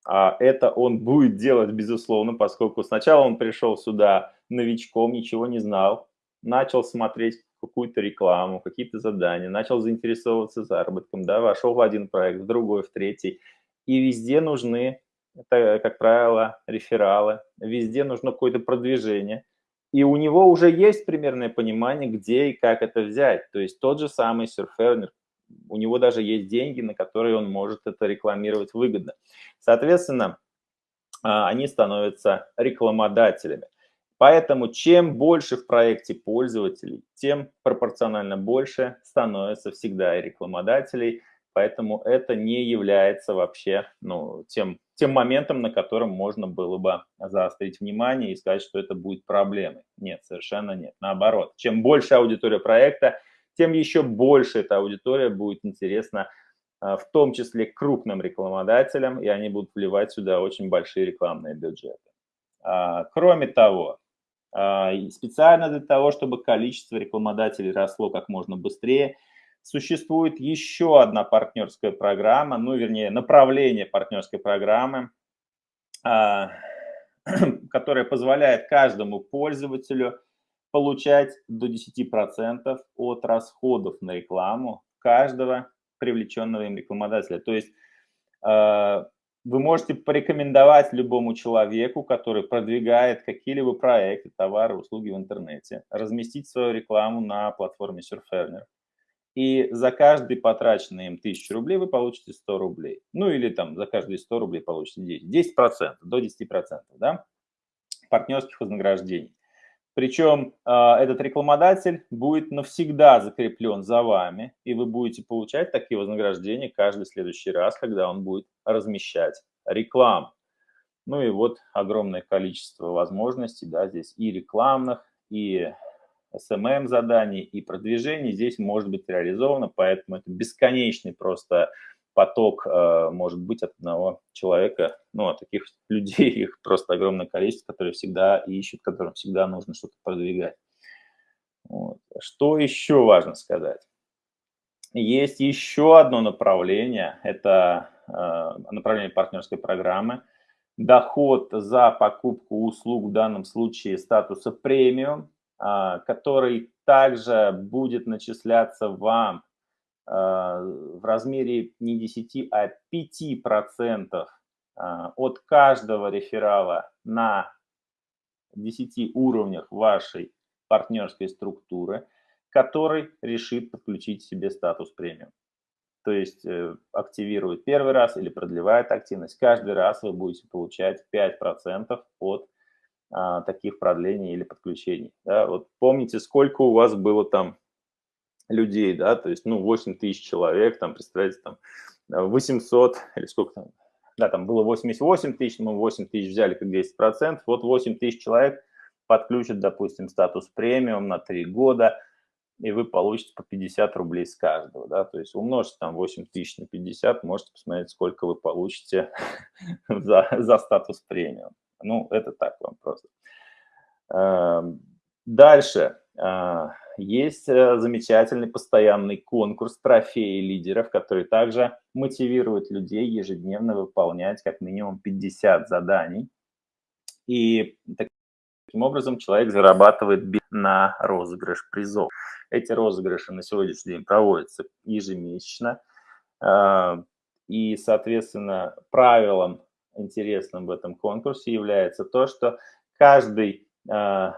а это он будет делать, безусловно, поскольку сначала он пришел сюда новичком, ничего не знал, начал смотреть какую-то рекламу, какие-то задания, начал заинтересовываться заработком, да, вошел в один проект, в другой, в третий. И везде нужны, это, как правило, рефералы, везде нужно какое-то продвижение – и у него уже есть примерное понимание, где и как это взять. То есть тот же самый серфернер, у него даже есть деньги, на которые он может это рекламировать выгодно. Соответственно, а, они становятся рекламодателями. Поэтому чем больше в проекте пользователей, тем пропорционально больше становится всегда и рекламодателей. Поэтому это не является вообще ну, тем тем моментом, на котором можно было бы заострить внимание и сказать, что это будет проблемой. Нет, совершенно нет. Наоборот, чем больше аудитория проекта, тем еще больше эта аудитория будет интересна а, в том числе крупным рекламодателям, и они будут вливать сюда очень большие рекламные бюджеты. А, кроме того, а, специально для того, чтобы количество рекламодателей росло как можно быстрее – Существует еще одна партнерская программа, ну, вернее, направление партнерской программы, а, [clears throat] которая позволяет каждому пользователю получать до 10% от расходов на рекламу каждого привлеченного им рекламодателя. То есть а, вы можете порекомендовать любому человеку, который продвигает какие-либо проекты, товары, услуги в интернете, разместить свою рекламу на платформе Surferner и за каждый потраченный им 1000 рублей вы получите 100 рублей. Ну или там за каждые 100 рублей получите 10. 10%, до 10%, да, партнерских вознаграждений. Причем э, этот рекламодатель будет навсегда закреплен за вами, и вы будете получать такие вознаграждения каждый следующий раз, когда он будет размещать рекламу. Ну и вот огромное количество возможностей, да, здесь и рекламных, и SMM заданий и продвижений здесь может быть реализовано, поэтому это бесконечный просто поток э, может быть от одного человека, ну, от таких [laughs] людей, их просто огромное количество, которые всегда ищут, которым всегда нужно что-то продвигать. Вот. Что еще важно сказать? Есть еще одно направление, это э, направление партнерской программы, доход за покупку услуг, в данном случае статуса премиум, который также будет начисляться вам а, в размере не 10, а 5% а, от каждого реферала на 10 уровнях вашей партнерской структуры, который решит подключить себе статус премиум. То есть э, активирует первый раз или продлевает активность. Каждый раз вы будете получать 5% от а, таких продлений или подключений. Да? Вот помните, сколько у вас было там людей, да, то есть, ну, 8 тысяч человек, там, представляете, там, 800 или сколько там, да, там было 88 тысяч, мы 8 тысяч взяли как 10%, вот 8 тысяч человек подключат, допустим, статус премиум на 3 года, и вы получите по 50 рублей с каждого, да, то есть умножьте там 8 тысяч на 50, можете посмотреть, сколько вы получите [laughs] за, за статус премиум. Ну, это так вам просто. Эм, дальше. А, есть э, замечательный постоянный конкурс трофеи лидеров, который также мотивирует людей ежедневно выполнять как минимум 50 заданий. И таким образом человек зарабатывает на розыгрыш призов. Эти розыгрыши на сегодняшний день проводятся ежемесячно. А, и, соответственно, правилом интересным в этом конкурсе является то, что каждый а,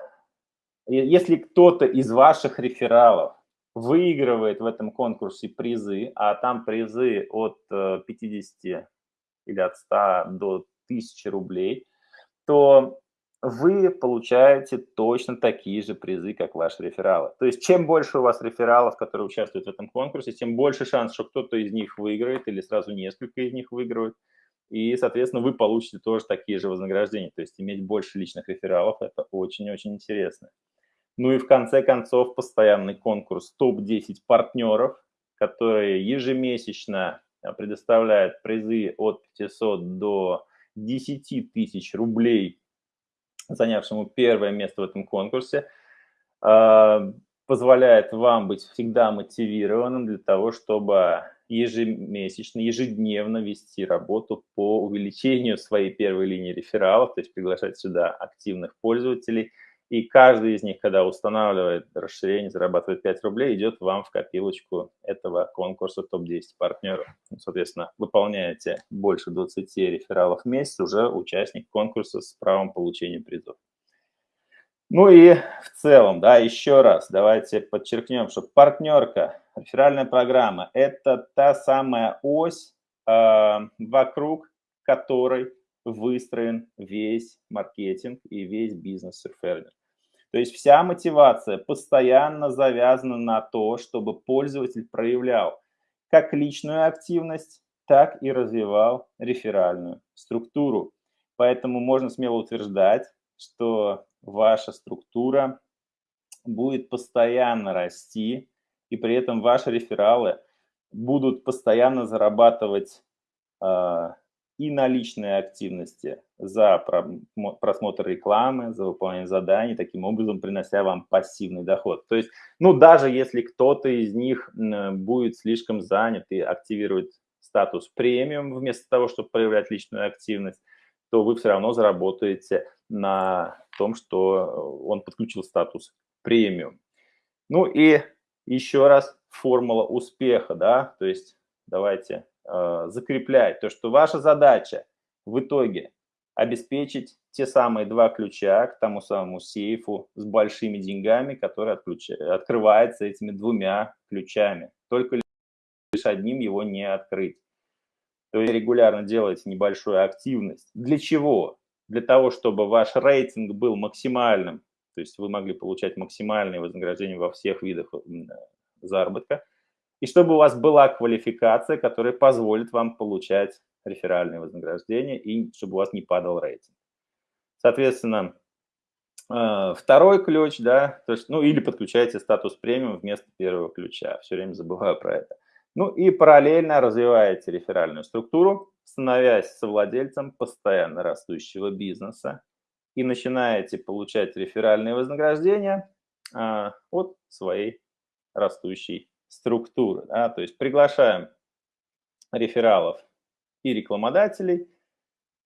если кто-то из ваших рефералов выигрывает в этом конкурсе призы, а там призы от 50 э, или от 100 до 1000 рублей, то вы получаете точно такие же призы, как ваши рефералы. То есть чем больше у вас рефералов, которые участвуют в этом конкурсе, тем больше шанс, что кто-то из них выиграет или сразу несколько из них выиграют. И, соответственно, вы получите тоже такие же вознаграждения. То есть иметь больше личных рефералов – это очень-очень интересно. Ну и в конце концов постоянный конкурс топ-10 партнеров, которые ежемесячно а, предоставляют призы от 500 до 10 тысяч рублей занявшему первое место в этом конкурсе, а, позволяет вам быть всегда мотивированным для того, чтобы ежемесячно, ежедневно вести работу по увеличению своей первой линии рефералов, то есть приглашать сюда активных пользователей – и каждый из них, когда устанавливает расширение, зарабатывает 5 рублей, идет вам в копилочку этого конкурса топ-10 партнеров. Ну, соответственно, выполняете больше 20 рефералов в месяц, уже участник конкурса с правом получения призов. Ну и в целом, да, еще раз давайте подчеркнем, что партнерка, реферальная программа – это та самая ось, э, вокруг которой выстроен весь маркетинг и весь бизнес серфернер. То есть вся мотивация постоянно завязана на то, чтобы пользователь проявлял как личную активность, так и развивал реферальную структуру. Поэтому можно смело утверждать, что ваша структура будет постоянно расти, и при этом ваши рефералы будут постоянно зарабатывать э, и наличные активности за просмотр рекламы, за выполнение заданий, таким образом принося вам пассивный доход. То есть, ну, даже если кто-то из них будет слишком занят и активирует статус премиум вместо того, чтобы проявлять личную активность, то вы все равно заработаете на том, что он подключил статус премиум. Ну и еще раз формула успеха, да, то есть давайте э, закреплять то, что ваша задача в итоге обеспечить те самые два ключа к тому самому сейфу с большими деньгами, который отключ... открывается этими двумя ключами. Только лишь одним его не открыть. То есть регулярно делаете небольшую активность. Для чего? Для того, чтобы ваш рейтинг был максимальным, то есть вы могли получать максимальное вознаграждение во всех видах заработка, и чтобы у вас была квалификация, которая позволит вам получать реферальные вознаграждения и чтобы у вас не падал рейтинг. Соответственно, э, второй ключ, да, то есть, ну или подключайте статус премиум вместо первого ключа, все время забываю про это. Ну и параллельно развиваете реферальную структуру, становясь совладельцем постоянно растущего бизнеса и начинаете получать реферальные вознаграждения а, от своей растущей структуры. Да? То есть приглашаем рефералов и рекламодателей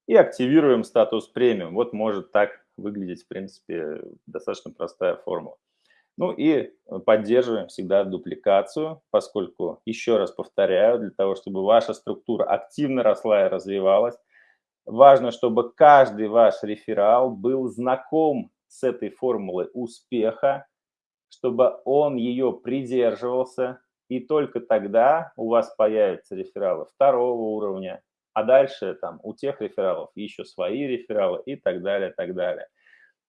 и активируем статус премиум. Вот может так выглядеть, в принципе, достаточно простая формула. Ну и поддерживаем всегда дупликацию, поскольку, еще раз повторяю, для того, чтобы ваша структура активно росла и развивалась, важно, чтобы каждый ваш реферал был знаком с этой формулой успеха, чтобы он ее придерживался, и только тогда у вас появятся рефералы второго уровня, а дальше там у тех рефералов еще свои рефералы и так далее, так далее.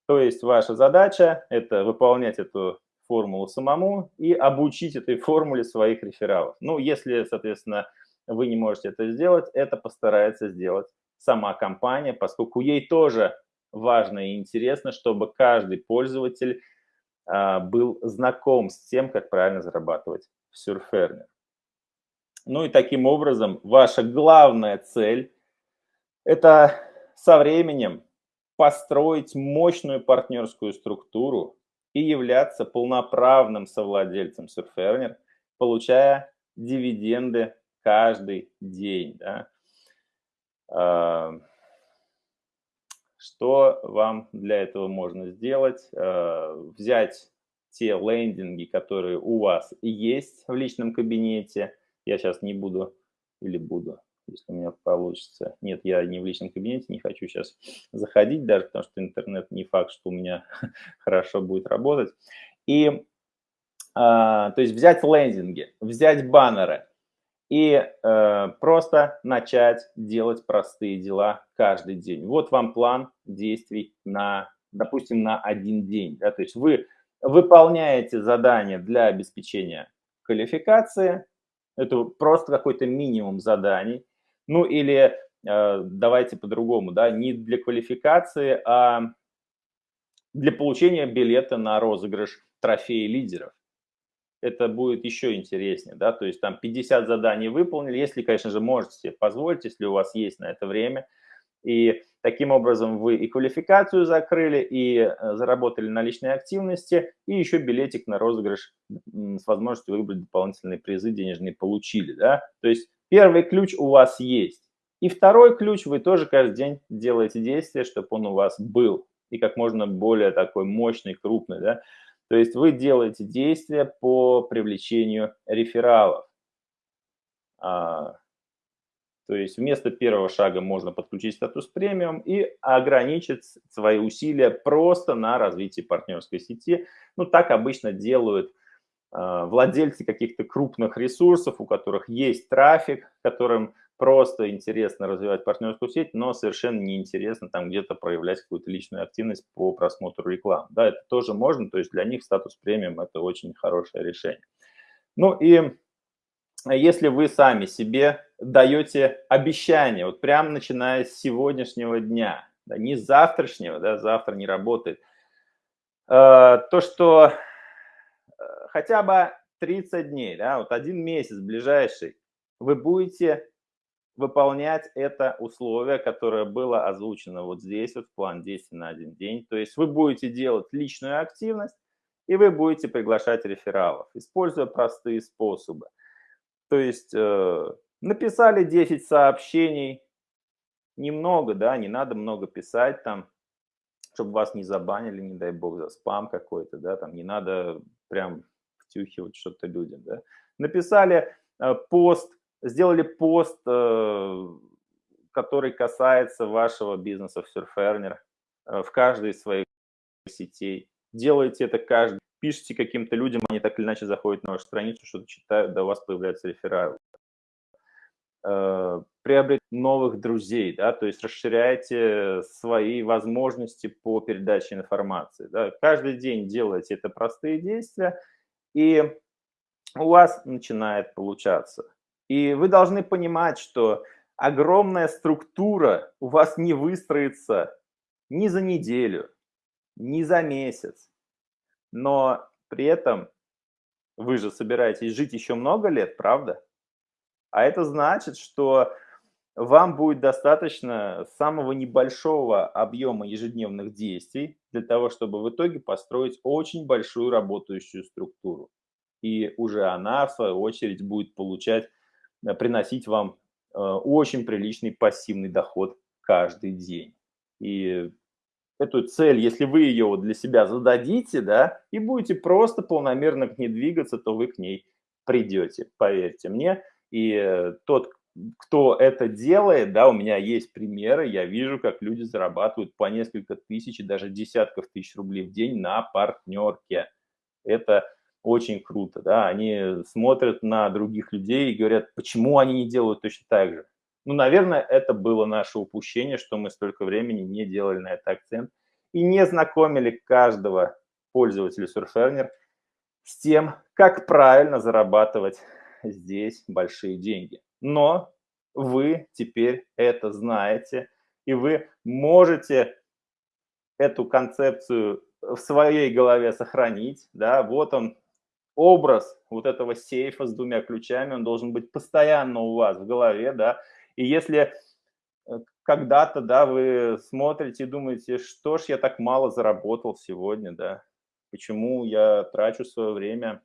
То есть ваша задача – это выполнять эту формулу самому и обучить этой формуле своих рефералов. Ну, если, соответственно, вы не можете это сделать, это постарается сделать сама компания, поскольку ей тоже важно и интересно, чтобы каждый пользователь а, был знаком с тем, как правильно зарабатывать в Surferner. Ну и таким образом ваша главная цель – это со временем построить мощную партнерскую структуру и являться полноправным совладельцем Surferner, получая дивиденды каждый день. Да? А, что вам для этого можно сделать? А, взять те лендинги, которые у вас есть в личном кабинете. Я сейчас не буду или буду, если у меня получится. Нет, я не в личном кабинете, не хочу сейчас [sniffs] заходить даже, потому что интернет не факт, что у меня [laughs] хорошо будет работать. И, а, то есть взять лендинги, взять баннеры, и э, просто начать делать простые дела каждый день. Вот вам план действий на, допустим, на один день. Да? То есть вы выполняете задание для обеспечения квалификации, это просто какой-то минимум заданий, ну или э, давайте по-другому, да, не для квалификации, а для получения билета на розыгрыш трофея лидеров. Это будет еще интереснее, да, то есть там 50 заданий выполнили, если, конечно же, можете себе позволить, если у вас есть на это время, и таким образом вы и квалификацию закрыли, и э, заработали на личной активности, и еще билетик на розыгрыш с возможностью выбрать дополнительные призы денежные получили, да, то есть первый ключ у вас есть, и второй ключ вы тоже каждый день делаете действие, чтобы он у вас был, и как можно более такой мощный, крупный, да, то есть вы делаете действия по привлечению рефералов. А, то есть вместо первого шага можно подключить статус премиум и ограничить свои усилия просто на развитии партнерской сети. Ну, так обычно делают владельцы каких-то крупных ресурсов, у которых есть трафик, которым просто интересно развивать партнерскую сеть, но совершенно неинтересно там где-то проявлять какую-то личную активность по просмотру рекламы. Да, это тоже можно, то есть для них статус премиум – это очень хорошее решение. Ну и если вы сами себе даете обещание, вот прямо начиная с сегодняшнего дня, да, не с завтрашнего, да, завтра не работает, э, то, что э, хотя бы 30 дней, да, вот один месяц ближайший, вы будете выполнять это условие, которое было озвучено вот здесь, вот в план действий на один день. То есть вы будете делать личную активность, и вы будете приглашать рефералов, используя простые способы. То есть э, написали 10 сообщений, немного, да, не надо много писать там, чтобы вас не забанили, не дай бог, за спам какой-то, да, там не надо прям втюхивать что-то людям, да. Написали э, пост сделали пост, э, который касается вашего бизнеса в Surferner э, в каждой из своих сетей. Делайте это каждый. Пишите каким-то людям, они так или иначе заходят на вашу страницу, что-то читают, до вас появляются рефералы. Приобретать новых друзей, да, то есть расширяйте свои возможности по передаче информации. Да. Каждый день делайте это простые действия, и у вас начинает получаться. И вы должны понимать, что огромная структура у вас не выстроится ни за неделю, ни за месяц. Но при этом вы же собираетесь жить еще много лет, правда? А это значит, что вам будет достаточно самого небольшого объема ежедневных действий для того, чтобы в итоге построить очень большую работающую структуру. И уже она, в свою очередь, будет получать Э, приносить вам э, очень приличный пассивный доход каждый день. И эту цель, если вы ее вот для себя зададите, да, и будете просто полномерно к ней двигаться, то вы к ней придете, поверьте мне. И э, тот, кто это делает, да, у меня есть примеры, я вижу, как люди зарабатывают по несколько тысяч даже десятков тысяч рублей в день на партнерке. Это очень круто, да, они смотрят на других людей и говорят, почему они не делают точно так же. Ну, наверное, это было наше упущение, что мы столько времени не делали на это акцент и не знакомили каждого пользователя Surferner с тем, как правильно зарабатывать здесь большие деньги. Но вы теперь это знаете, и вы можете эту концепцию в своей голове сохранить. Да? Вот он, образ вот этого сейфа с двумя ключами, он должен быть постоянно у вас в голове, да, и если э, когда-то, да, вы смотрите и думаете, что ж я так мало заработал сегодня, да, почему я трачу свое время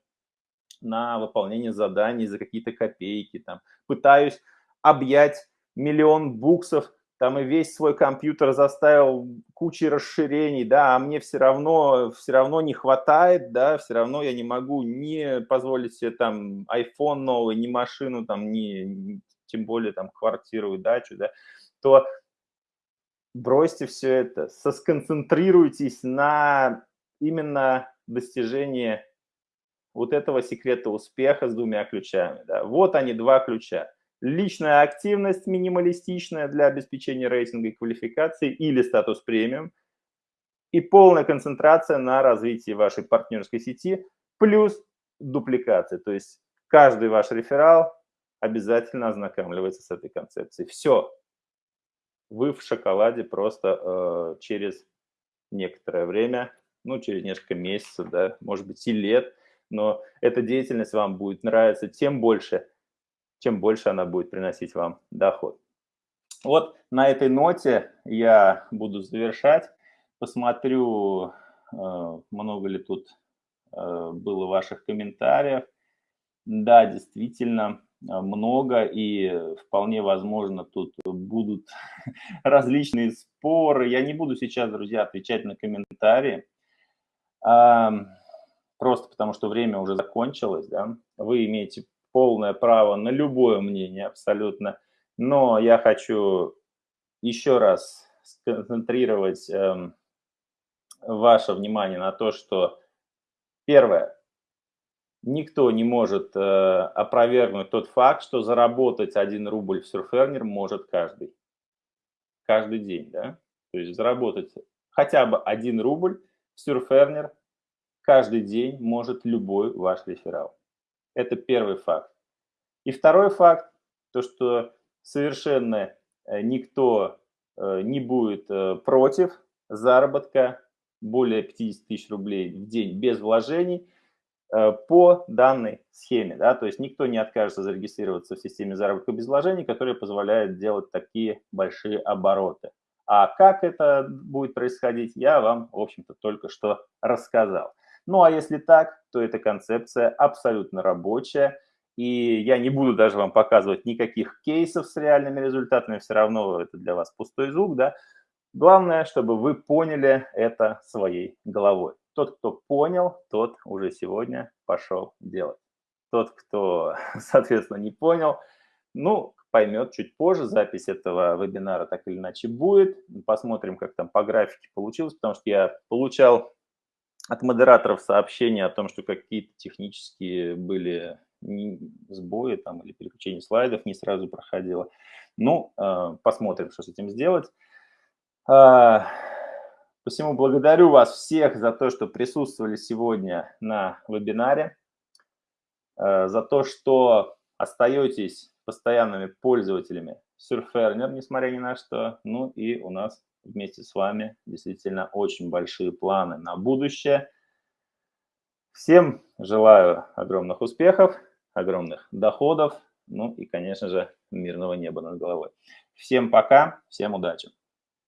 на выполнение заданий за какие-то копейки, там, пытаюсь объять миллион буксов, там и весь свой компьютер заставил кучей расширений, да, а мне все равно, все равно не хватает, да, все равно я не могу не позволить себе там iPhone новый, ни машину, там, ни тем более там квартиру и дачу, да, то бросьте все это, сосконцентрируйтесь на именно достижении вот этого секрета успеха с двумя ключами. Да. Вот они, два ключа. Личная активность минималистичная для обеспечения рейтинга и квалификации или статус премиум. И полная концентрация на развитии вашей партнерской сети плюс дупликация. То есть каждый ваш реферал обязательно ознакомливается с этой концепцией. Все. Вы в шоколаде просто э, через некоторое время, ну, через несколько месяцев, да, может быть, и лет, но эта деятельность вам будет нравиться тем больше, чем больше она будет приносить вам доход. Вот на этой ноте я буду завершать. Посмотрю, э, много ли тут э, было ваших комментариев. Да, действительно, а, много, и вполне возможно тут будут [laughs] различные споры. Я не буду сейчас, друзья, отвечать на комментарии, просто потому что время уже закончилось. Да? Вы имеете полное право на любое мнение абсолютно, но я хочу еще раз сконцентрировать эм, ваше внимание на то, что первое – никто не может э, опровергнуть тот факт, что заработать 1 рубль в Surferner может каждый. Каждый день, да? То есть заработать хотя бы 1 рубль в Surferner каждый день может любой ваш реферал. Это первый факт. И второй факт, то что совершенно э, никто э, не будет э, против заработка более 50 тысяч рублей в день без вложений – по данной схеме. Да? То есть никто не откажется зарегистрироваться в системе заработка без вложений, которая позволяет делать такие большие обороты. А как это будет происходить, я вам, в общем-то, только что рассказал. Ну а если так, то эта концепция абсолютно рабочая. И я не буду даже вам показывать никаких кейсов с реальными результатами, все равно это для вас пустой звук, да. Главное, чтобы вы поняли это своей головой. Тот, кто понял, тот уже сегодня пошел делать. Тот, кто, [laughs] соответственно, не понял, ну, поймет чуть позже. Запись этого вебинара так или иначе будет. Посмотрим, как там по графике получилось, потому что я получал от модераторов сообщения о том, что какие-то технические были сбои там, или переключение слайдов не сразу проходило. Ну, э, посмотрим, что с этим сделать. А, Посему благодарю вас всех за то, что присутствовали сегодня на вебинаре, э, за то, что остаетесь постоянными пользователями Surferner, несмотря ни на что. Ну и у нас вместе с вами действительно очень большие планы на будущее. Всем желаю огромных успехов, огромных доходов, ну и, конечно же, мирного неба над головой. Всем пока, всем удачи!